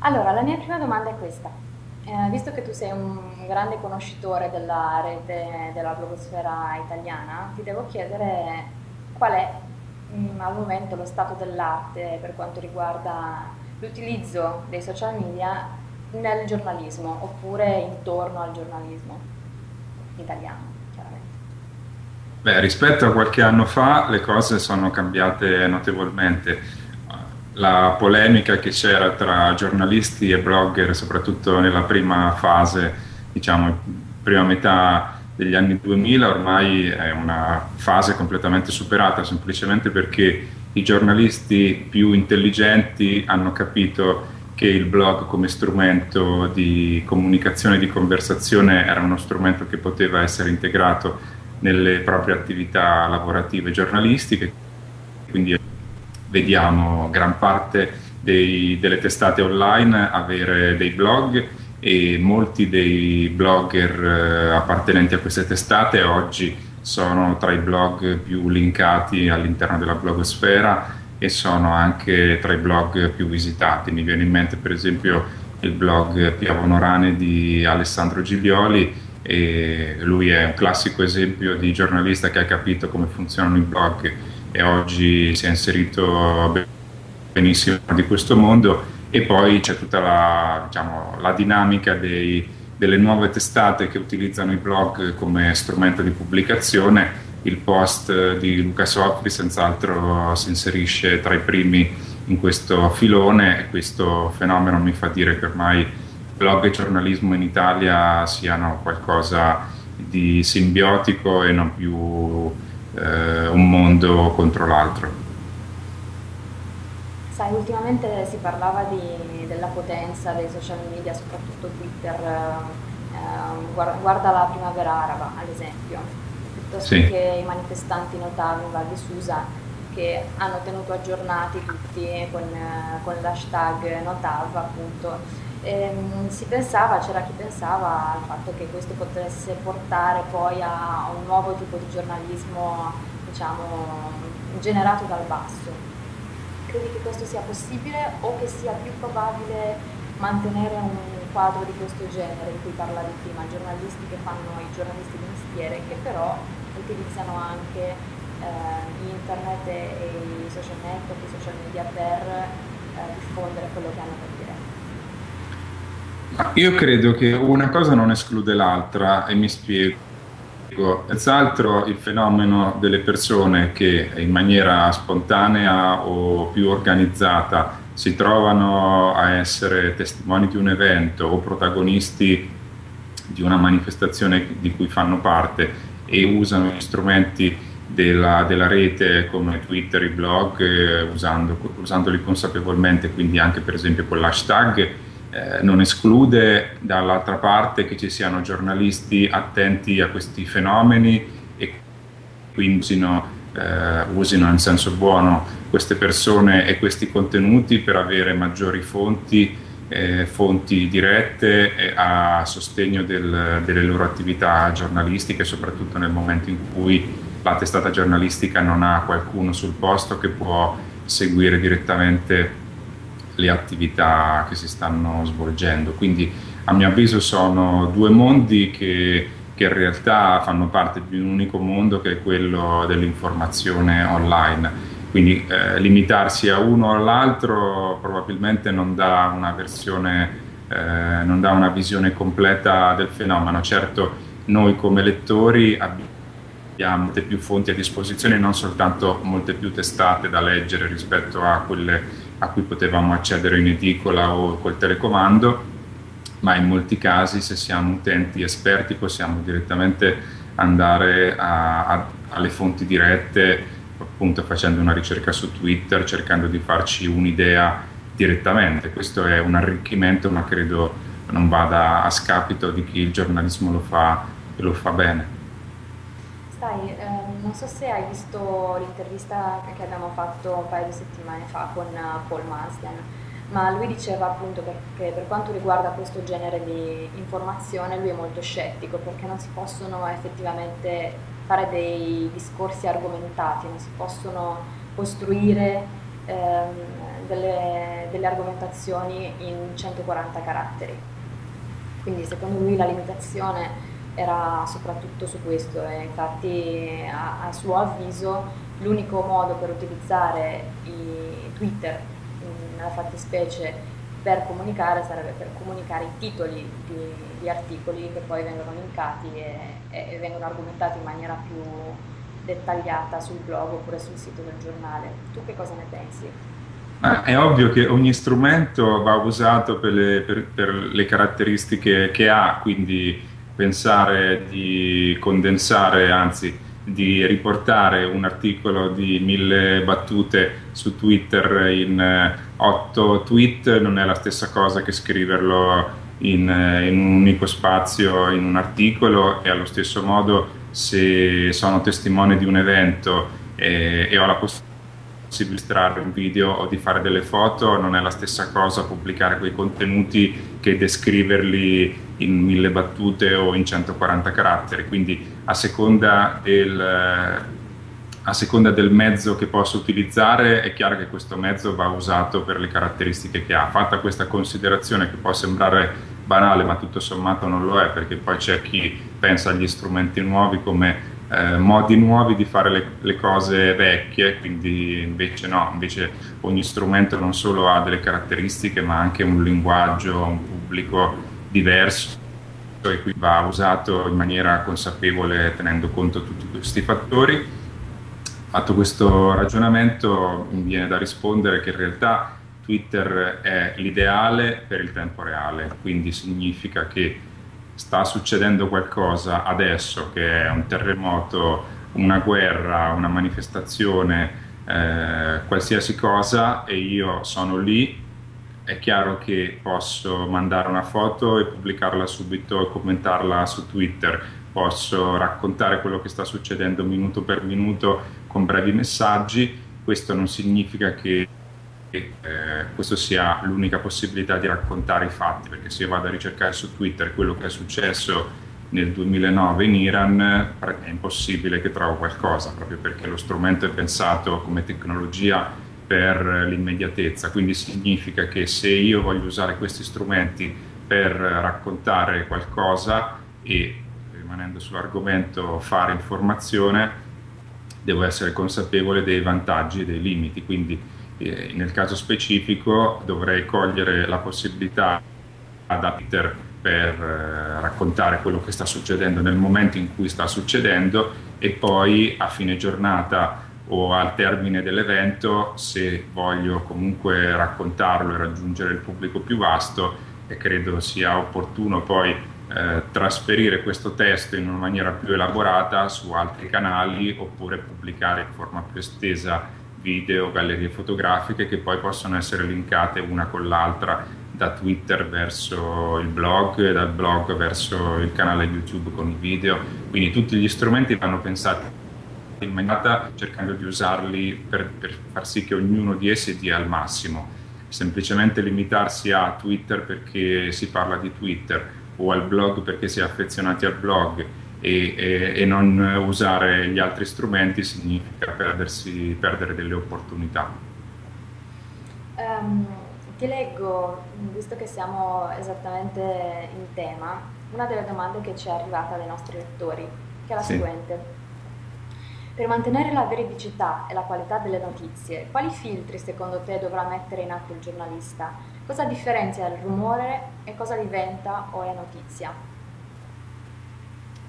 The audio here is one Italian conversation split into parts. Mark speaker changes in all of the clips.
Speaker 1: Allora, la mia prima domanda è questa. Eh, visto che tu sei un grande conoscitore della rete della blogosfera italiana, ti devo chiedere qual è mh, mm, al momento lo stato dell'arte per quanto riguarda l'utilizzo dei social media nel giornalismo oppure intorno al giornalismo italiano, chiaramente.
Speaker 2: Beh, rispetto a qualche anno fa le cose sono cambiate notevolmente la polemica che c'era tra giornalisti e blogger, soprattutto nella prima fase, diciamo, prima metà degli anni 2000, ormai è una fase completamente superata, semplicemente perché i giornalisti più intelligenti hanno capito che il blog come strumento di comunicazione e di conversazione era uno strumento che poteva essere integrato nelle proprie attività lavorative giornalistiche, quindi vediamo gran parte dei, delle testate online avere dei blog e molti dei blogger eh, appartenenti a queste testate oggi sono tra i blog più linkati all'interno della blogosfera e sono anche tra i blog più visitati. Mi viene in mente per esempio il blog Piavonorane di Alessandro Giglioli e lui è un classico esempio di giornalista che ha capito come funzionano i blog e oggi si è inserito benissimo di questo mondo e poi c'è tutta la, diciamo, la dinamica dei, delle nuove testate che utilizzano i blog come strumento di pubblicazione. Il post di Luca Sopri senz'altro si inserisce tra i primi in questo filone e questo fenomeno mi fa dire che ormai blog e giornalismo in Italia siano qualcosa di simbiotico e non più eh, un mondo contro l'altro.
Speaker 1: Sai, ultimamente si parlava di, della potenza dei social media, soprattutto Twitter, eh, guarda, la primavera araba ad esempio, piuttosto sì. che i manifestanti Notav in Val di Susa che hanno tenuto aggiornati tutti con, con l'hashtag Notav appunto ehm, si pensava, c'era chi pensava al fatto che questo potesse portare poi a un nuovo tipo di giornalismo, diciamo, generato dal basso. Credi che questo sia possibile o che sia più probabile mantenere un quadro di questo genere di cui parlavi prima, giornalisti che fanno i giornalisti di mestiere che però utilizzano anche eh, internet e, i social network, i social media per eh, diffondere quello che hanno da dire?
Speaker 2: Io credo che una cosa non esclude l'altra e mi spiego. Senz'altro il fenomeno delle persone che in maniera spontanea o più organizzata si trovano a essere testimoni di un evento o protagonisti di una manifestazione di cui fanno parte e usano gli strumenti della, della rete come Twitter, i blog, eh, usando, usandoli consapevolmente, quindi anche per esempio con l'hashtag, eh, non esclude dall'altra parte che ci siano giornalisti attenti a questi fenomeni e quindi usino, eh, usino in senso buono queste persone e questi contenuti per avere maggiori fonti, eh, fonti dirette a sostegno del, delle loro attività giornalistiche, soprattutto nel momento in cui la testata giornalistica non ha qualcuno sul posto che può seguire direttamente le attività che si stanno svolgendo. Quindi a mio avviso sono due mondi che, che in realtà fanno parte di un unico mondo che è quello dell'informazione online. Quindi eh, limitarsi a uno o all'altro probabilmente non dà una versione, eh, non dà una visione completa del fenomeno. Certo, noi come lettori abbiamo molte più fonti a disposizione, non soltanto molte più testate da leggere rispetto a quelle a cui potevamo accedere in edicola o col telecomando, ma in molti casi se siamo utenti esperti possiamo direttamente andare a, a, alle fonti dirette, appunto facendo una ricerca su Twitter, cercando di farci un'idea direttamente. Questo è un arricchimento, ma credo non vada a scapito di chi il giornalismo lo fa e lo fa bene.
Speaker 1: Sai, ehm, non so se hai visto l'intervista che abbiamo fatto un paio di settimane fa con eh, Paul Marsden, ma lui diceva appunto che per quanto riguarda questo genere di informazione lui è molto scettico perché non si possono effettivamente fare dei discorsi argomentati, non si possono costruire ehm, delle, delle argomentazioni in 140 caratteri. Quindi secondo lui la limitazione era soprattutto su questo e infatti a, a suo avviso l'unico modo per utilizzare Twitter nella fattispecie per comunicare sarebbe per comunicare i titoli di, di articoli che poi vengono linkati e, e, vengono argomentati in maniera più dettagliata sul blog oppure sul sito del giornale. Tu che cosa ne pensi?
Speaker 2: Ah, è ovvio che ogni strumento va usato per le, per, per le caratteristiche che ha, quindi pensare di condensare, anzi di riportare un articolo di mille battute su Twitter in eh, otto tweet non è la stessa cosa che scriverlo in, eh, in, un unico spazio in un articolo. E allo stesso modo se sono testimone di un evento e, e ho la possibilità di illustrare un video o di fare delle foto non è la stessa cosa pubblicare quei contenuti che descriverli in mille battute o in 140 caratteri quindi a seconda del, a seconda del mezzo che posso utilizzare è chiaro che questo mezzo va usato per le caratteristiche che ha. Fatta questa considerazione che può sembrare banale ma tutto sommato non lo è perché poi c'è chi pensa agli strumenti nuovi come eh, modi nuovi di fare le, le, cose vecchie, quindi invece no, invece ogni strumento non solo ha delle caratteristiche ma anche un linguaggio, un pubblico diverso e qui va usato in maniera consapevole tenendo conto di tutti questi fattori. Fatto questo ragionamento mi viene da rispondere che in realtà Twitter è l'ideale per il tempo reale, quindi significa che sta succedendo qualcosa adesso che è un terremoto, una guerra, una manifestazione, eh, qualsiasi cosa e io sono lì è chiaro che posso mandare una foto e pubblicarla subito e commentarla su Twitter, posso raccontare quello che sta succedendo minuto per minuto con brevi messaggi, questo non significa che eh, questa sia l'unica possibilità di raccontare i fatti, perché se io vado a ricercare su Twitter quello che è successo nel 2009 in Iran è impossibile che trovo qualcosa, proprio perché lo strumento è pensato come tecnologia per l'immediatezza, quindi significa che se io voglio usare questi strumenti per raccontare qualcosa e rimanendo sull'argomento fare informazione, devo essere consapevole dei vantaggi e dei limiti, quindi eh, nel caso specifico dovrei cogliere la possibilità da Peter per eh, raccontare quello che sta succedendo nel momento in cui sta succedendo e poi a fine giornata o al termine dell'evento se voglio comunque raccontarlo e raggiungere il pubblico più vasto e credo sia opportuno poi eh, trasferire questo testo in una maniera più elaborata su altri canali oppure pubblicare in forma più estesa video, gallerie fotografiche che poi possono essere linkate una con l'altra da Twitter verso il blog dal blog verso il canale YouTube con i video. Quindi tutti gli strumenti vanno pensati in maniera cercando di usarli per, per far sì che ognuno di essi dia al massimo. Semplicemente limitarsi a Twitter perché si parla di Twitter o al blog perché si è affezionati al blog e, e, e non usare gli altri strumenti significa perdersi, perdere delle opportunità.
Speaker 1: Um, ti leggo, visto che siamo esattamente in tema, una delle domande che ci è arrivata dai nostri lettori, che è la sì. seguente. Per mantenere la veridicità e la qualità delle notizie, quali filtri secondo te dovrà mettere in atto il giornalista? Cosa differenzia il rumore e cosa diventa o è notizia?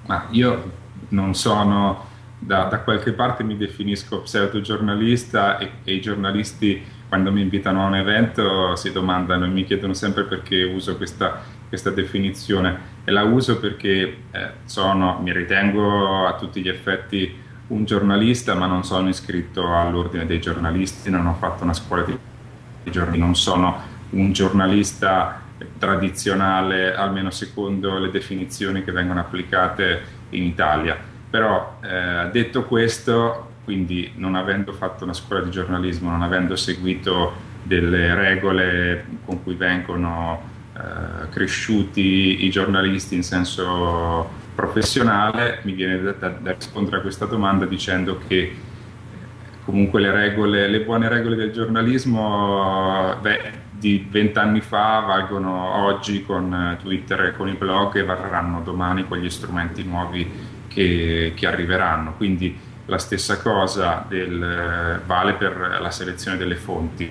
Speaker 2: Ma io non sono, da, da qualche parte mi definisco pseudo-giornalista e, e i giornalisti quando mi invitano a un evento si domandano e mi chiedono sempre perché uso questa, questa definizione e la uso perché eh, sono, mi ritengo a tutti gli effetti un giornalista ma non sono iscritto all'ordine dei giornalisti, non ho fatto una scuola di giornalisti, non sono un giornalista tradizionale, almeno secondo le definizioni che vengono applicate in Italia. Però eh, detto questo, quindi non avendo fatto una scuola di giornalismo, non avendo seguito delle regole con cui vengono eh, cresciuti i giornalisti in senso professionale, mi viene da, da, da rispondere a questa domanda dicendo che comunque le, regole, le buone regole del giornalismo beh, di vent'anni fa valgono oggi con Twitter e con i blog e varranno domani con gli strumenti nuovi che, che arriveranno. Quindi la stessa cosa del, vale per la selezione delle fonti.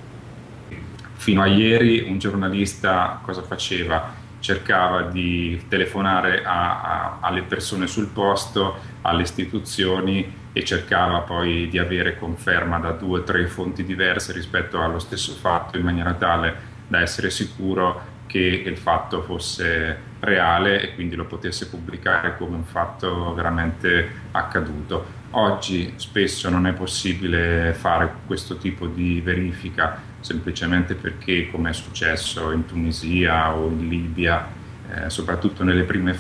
Speaker 2: Fino a ieri un giornalista cosa faceva? Cercava di telefonare a, a, alle persone sul posto, alle istituzioni e cercava poi di avere conferma da due o tre fonti diverse rispetto allo stesso fatto in maniera tale da essere sicuro che il fatto fosse reale e quindi lo potesse pubblicare come un fatto veramente accaduto. Oggi spesso non è possibile fare questo tipo di verifica semplicemente perché, come è successo in Tunisia o in Libia, eh, soprattutto nelle prime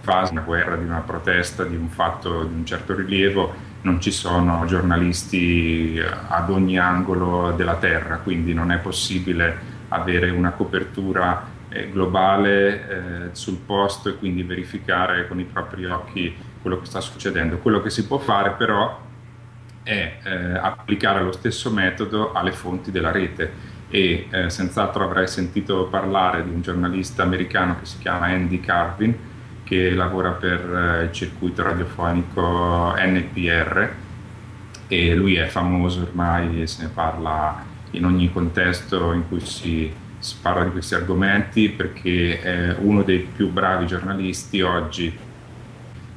Speaker 2: fasi, una guerra, di una protesta, di un fatto di un certo rilievo, non ci sono giornalisti ad ogni angolo della terra, quindi non è possibile avere una copertura eh, globale eh, sul posto e quindi verificare con i propri occhi quello che sta succedendo. Quello che si può fare però è eh, applicare lo stesso metodo alle fonti della rete e eh, senz'altro avrai sentito parlare di un giornalista americano che si chiama Andy Carvin che lavora per eh, il circuito radiofonico NPR e lui è famoso ormai e se ne parla in ogni contesto in cui si, si parla di questi argomenti perché è uno dei più bravi giornalisti oggi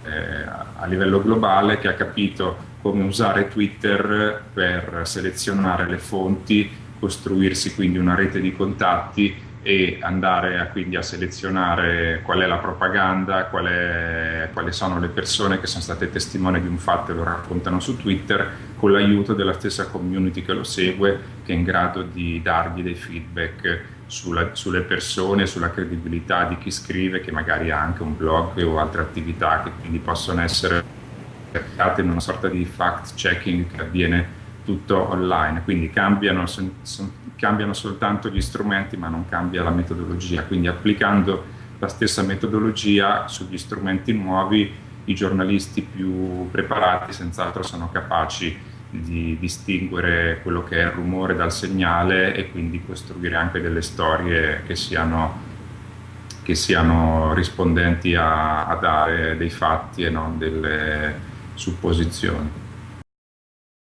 Speaker 2: eh, a livello globale che ha capito come usare Twitter per selezionare le fonti, costruirsi quindi una rete di contatti e andare a, quindi a selezionare qual è la propaganda, qual è, quali sono le persone che sono state testimoni di un fatto e lo raccontano su Twitter con l'aiuto della stessa community che lo segue che è in grado di dargli dei feedback sulla, sulle persone, sulla credibilità di chi scrive che magari ha anche un blog o altre attività che quindi possono essere in una sorta di fact checking che avviene tutto online, quindi cambiano, son, son, cambiano soltanto gli strumenti ma non cambia la metodologia, quindi applicando la stessa metodologia sugli strumenti nuovi i giornalisti più preparati senz'altro sono capaci di distinguere quello che è il rumore dal segnale e quindi costruire anche delle storie che siano, che siano rispondenti a, a dare dei fatti e non delle supposizioni.